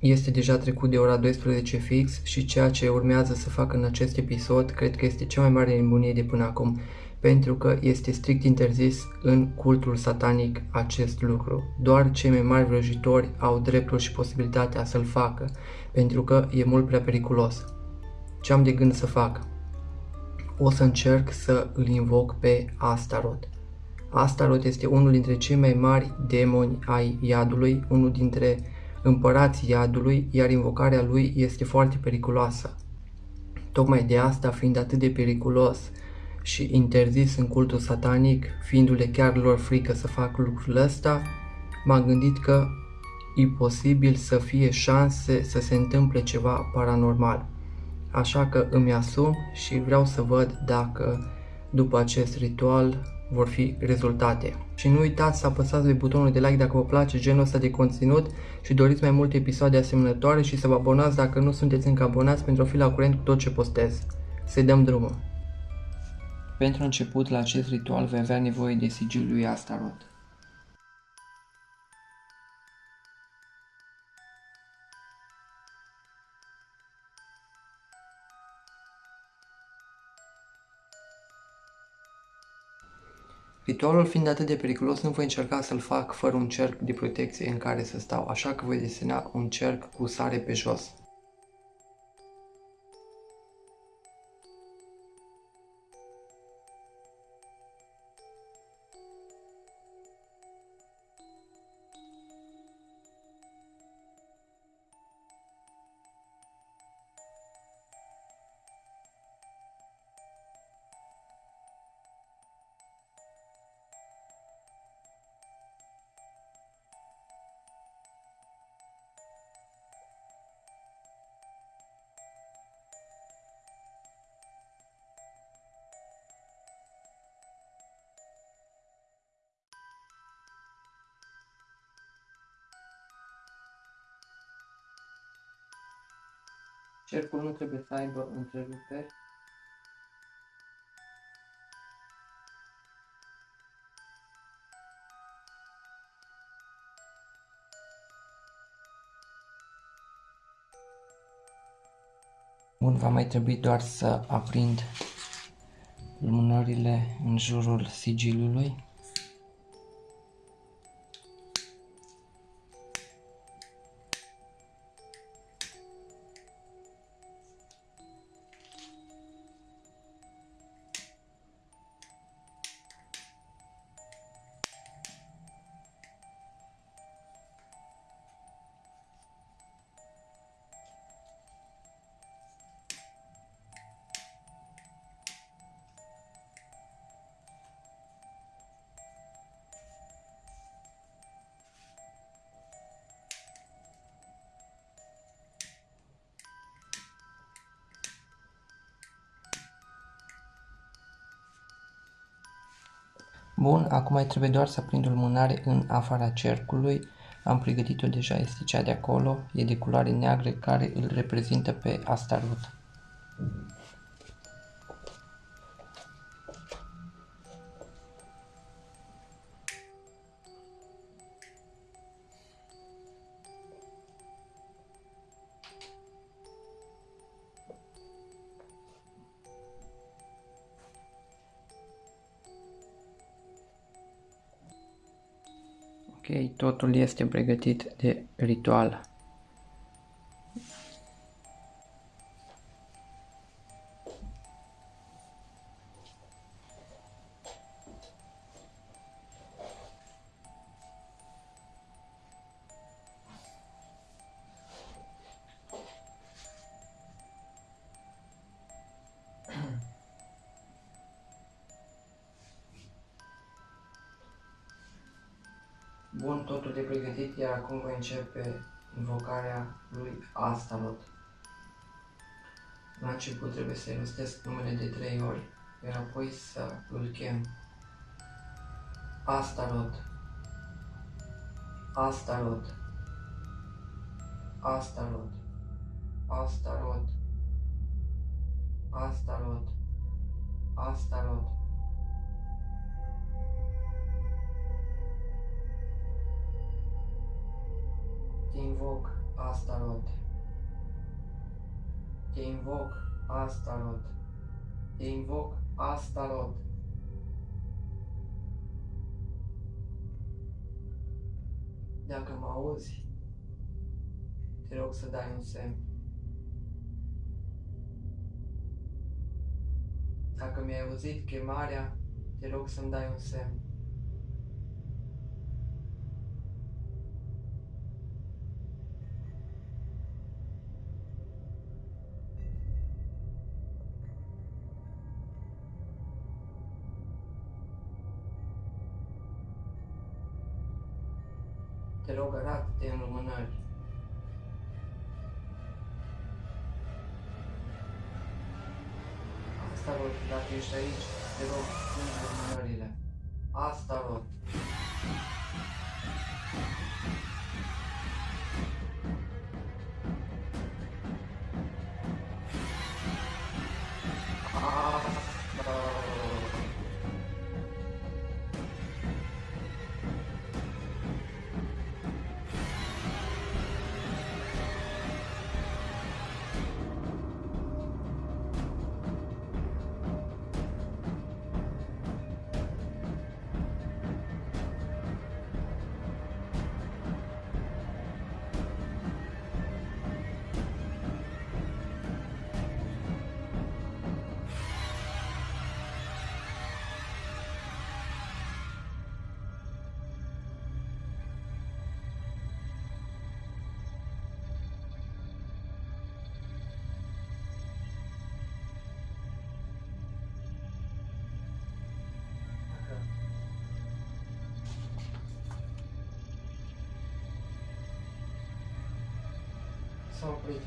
este deja trecut de ora 12 fix și ceea ce urmează să fac în acest episod cred că este cea mai mare nebunie de până acum, pentru că este strict interzis în cultul satanic acest lucru. Doar cei mai mari vrăjitori au dreptul și posibilitatea să-l facă, pentru că e mult prea periculos. Ce am de gând să fac? O să încerc să îl invoc pe Astaroth. Astaroth este unul dintre cei mai mari demoni ai iadului, unul dintre împărații iadului, iar invocarea lui este foarte periculoasă. Tocmai de asta, fiind atât de periculos și interzis în cultul satanic, fiindu-le chiar lor frică să fac lucrul ăsta, m-am gândit că e posibil să fie șanse să se întâmple ceva paranormal. Așa că îmi asum și vreau să văd dacă după acest ritual vor fi rezultate. Și nu uitați să apăsați pe butonul de like dacă vă place genul ăsta de conținut și doriți mai multe episoade asemănătoare și să vă abonați dacă nu sunteți încă abonați pentru a fi la curent cu tot ce postez. Să-i dăm drumul! Pentru început, la acest ritual vei avea nevoie de sigilul lui Astaroth. Ritualul fiind atât de periculos, nu voi încerca să-l fac fără un cerc de protecție în care să stau, așa că voi desena un cerc cu sare pe jos. Cercul nu trebuie să aibă întreruperi. Bun, va mai trebui doar să aprind lumânările în jurul sigilului. Bun, acum mai trebuie doar să prind o lumânare în afara cercului. Am pregătit-o deja, este cea de acolo, e de culoare neagră care îl reprezintă pe Astaroth. Ok, totul este pregătit de ritual. Bun, totul de pregătit, iar acum voi începe invocarea lui Astaroth. La început trebuie să-i rostesc numele de trei ori, iar apoi să îl chem. Astaroth. Astaroth. Astaroth. Astaroth. Astaroth. Astaroth. Te invoc, Astaroth. Te invoc, Astaroth. Te invoc, Astaroth. Dacă mă auzi, te rog să dai un semn. Dacă mi-ai auzit chemarea, te rog să-mi dai un semn. Te rog, arată-te în lumânări. Asta rog, dacă ești aici, te rog, sunt lumânările. Asta сопли.